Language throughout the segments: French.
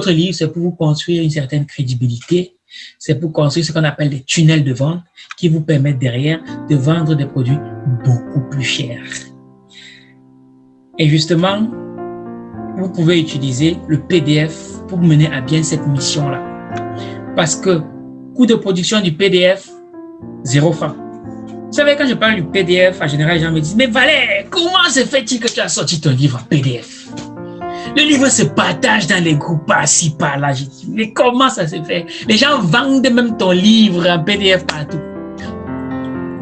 Votre livre, c'est pour vous construire une certaine crédibilité. C'est pour construire ce qu'on appelle des tunnels de vente qui vous permettent derrière de vendre des produits beaucoup plus chers. Et justement, vous pouvez utiliser le PDF pour mener à bien cette mission-là. Parce que coût de production du PDF, zéro franc. Vous savez, quand je parle du PDF, en général, les gens me disent, mais Valère, comment se fait-il que tu as sorti ton livre en PDF le livre se partage dans les groupes par-ci, par-là. mais comment ça se fait? Les gens vendent même ton livre en PDF partout.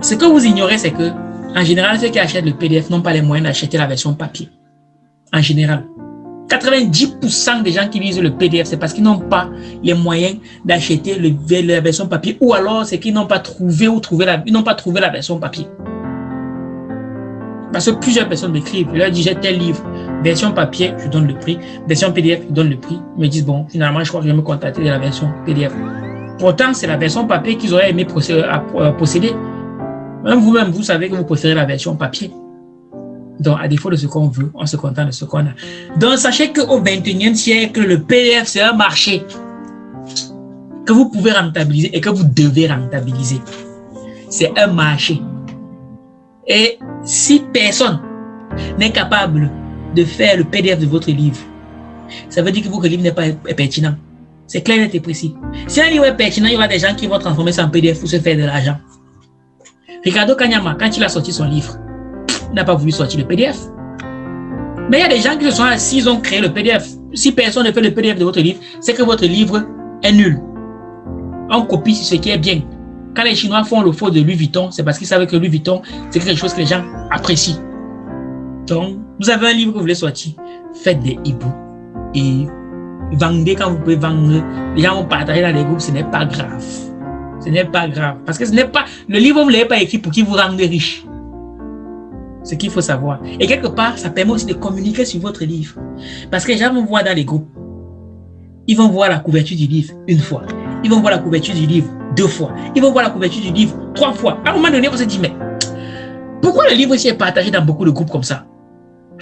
Ce que vous ignorez, c'est que, en général, ceux qui achètent le PDF n'ont pas les moyens d'acheter la version papier. En général. 90% des gens qui lisent le PDF, c'est parce qu'ils n'ont pas les moyens d'acheter la version papier ou alors c'est qu'ils n'ont pas trouvé ou trouvé la, ils pas trouvé la version papier. Parce que plusieurs personnes m'écrivent, je leur dis j'ai tel livre, version papier, je donne le prix, version PDF, je donne le prix. Ils me disent bon, finalement, je crois que je vais me contacter de la version PDF. Pourtant, c'est la version papier qu'ils auraient aimé euh, posséder. Même vous-même, vous savez que vous préférez la version papier. Donc, à défaut de ce qu'on veut, on se contente de ce qu'on a. Donc, sachez qu'au 21e siècle, le PDF, c'est un marché que vous pouvez rentabiliser et que vous devez rentabiliser. C'est un marché. Et si personne n'est capable de faire le PDF de votre livre, ça veut dire que votre livre n'est pas pertinent. C'est clair et précis. Si un livre est pertinent, il y aura des gens qui vont transformer ça en PDF pour se faire de l'argent. Ricardo Kanyama, quand il a sorti son livre, n'a pas voulu sortir le PDF. Mais il y a des gens qui se sont assis, ils ont créé le PDF. Si personne ne fait le PDF de votre livre, c'est que votre livre est nul. On copie ce qui est bien. Quand les Chinois font le faux de Louis Vuitton, c'est parce qu'ils savent que Louis Vuitton, c'est quelque chose que les gens apprécient. Donc, vous avez un livre que vous voulez sortir, faites des e-books et vendez quand vous pouvez vendre. Les gens vont partager dans les groupes, ce n'est pas grave. Ce n'est pas grave. Parce que ce n'est pas, le livre, vous ne l'avez pas écrit pour qu'il vous rende riche. Ce qu'il faut savoir. Et quelque part, ça permet aussi de communiquer sur votre livre. Parce que les gens vont voir dans les groupes. Ils vont voir la couverture du livre une fois. Ils vont voir la couverture du livre deux fois. Ils vont voir la couverture du livre trois fois. À un moment donné, on se dit, mais pourquoi le livre ici est partagé dans beaucoup de groupes comme ça?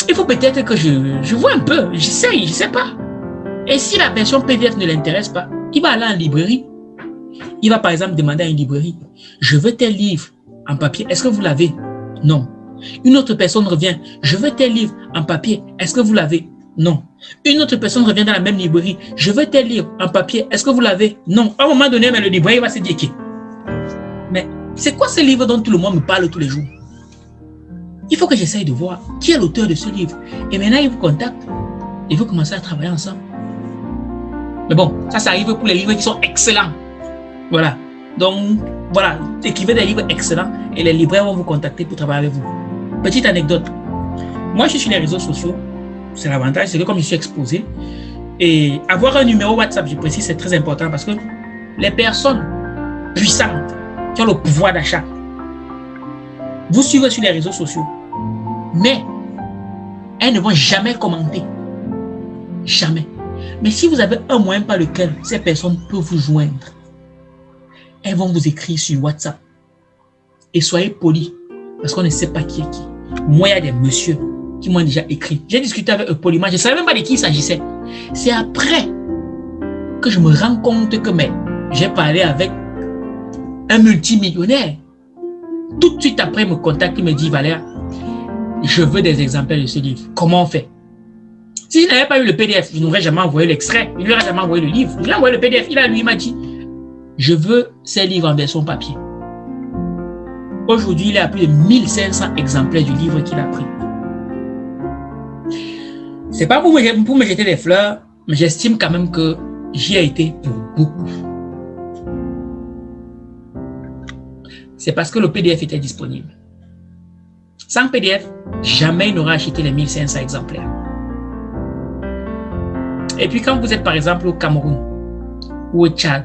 Il faut peut-être que je, je vois un peu, j'essaye, je ne sais pas. Et si la version PDF ne l'intéresse pas, il va aller en librairie. Il va par exemple demander à une librairie, je veux tel livre en papier, est-ce que vous l'avez? Non. Une autre personne revient, je veux tel livre en papier, est-ce que vous l'avez? Non. Une autre personne revient dans la même librairie. Je veux tel livre en papier. Est-ce que vous l'avez? Non. À un moment donné, mais le libraire va se dire Mais c'est quoi ce livre dont tout le monde me parle tous les jours? Il faut que j'essaye de voir qui est l'auteur de ce livre. Et maintenant, il vous contacte. Il veut commencer à travailler ensemble. Mais bon, ça, ça arrive pour les livres qui sont excellents. Voilà. Donc, voilà, écrivez des livres excellents et les libraires vont vous contacter pour travailler avec vous. Petite anecdote. Moi, je suis sur les réseaux sociaux c'est l'avantage, c'est que comme je suis exposé, et avoir un numéro WhatsApp, je précise, c'est très important parce que les personnes puissantes qui ont le pouvoir d'achat, vous suivez sur les réseaux sociaux, mais elles ne vont jamais commenter. Jamais. Mais si vous avez un moyen par lequel ces personnes peuvent vous joindre, elles vont vous écrire sur WhatsApp. Et soyez polis, parce qu'on ne sait pas qui est qui. Moi, il y a des messieurs qui m'ont déjà écrit. J'ai discuté avec eux poliment, je ne savais même pas de qui il s'agissait. C'est après que je me rends compte que j'ai parlé avec un multimillionnaire. Tout de suite après, il me contacte, il me dit, Valère, je veux des exemplaires de ce livre. Comment on fait? Si je n'avais pas eu le PDF, je n'aurais jamais envoyé l'extrait. Il n'aurait jamais envoyé le livre. Il a envoyé le PDF. Il a lui, m'a dit, je veux ces livres en version papier. Aujourd'hui, il a plus de 1500 exemplaires du livre qu'il a pris. C'est pas pour me, pour me jeter des fleurs, mais j'estime quand même que j'y ai été pour beaucoup. C'est parce que le PDF était disponible. Sans PDF, jamais il n'aura acheté les 1500 exemplaires. Et puis quand vous êtes par exemple au Cameroun, ou au Tchad,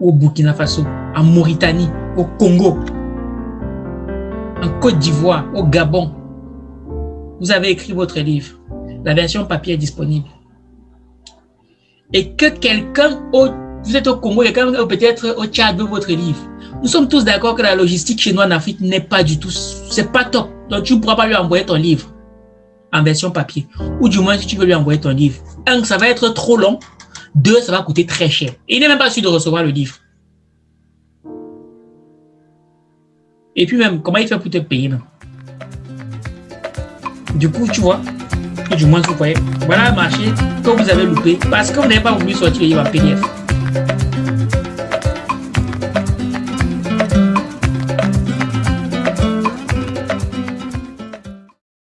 ou au Burkina Faso, en Mauritanie, au Congo, Côte d'Ivoire, au Gabon, vous avez écrit votre livre la version papier est disponible. Et que quelqu'un, vous êtes au Congo, quelqu'un peut-être au Tchad veut votre livre. Nous sommes tous d'accord que la logistique chez nous en Afrique n'est pas du tout, c'est pas top. Donc tu ne pourras pas lui envoyer ton livre en version papier. Ou du moins si tu veux lui envoyer ton livre. Un, ça va être trop long. Deux, ça va coûter très cher. Et il n'est même pas sûr de recevoir le livre. Et puis même, comment il fait pour te payer Du coup, tu vois, du moins vous voyez, voilà un marché que vous avez loupé parce que vous n'avez pas voulu sortir le livre en PDF.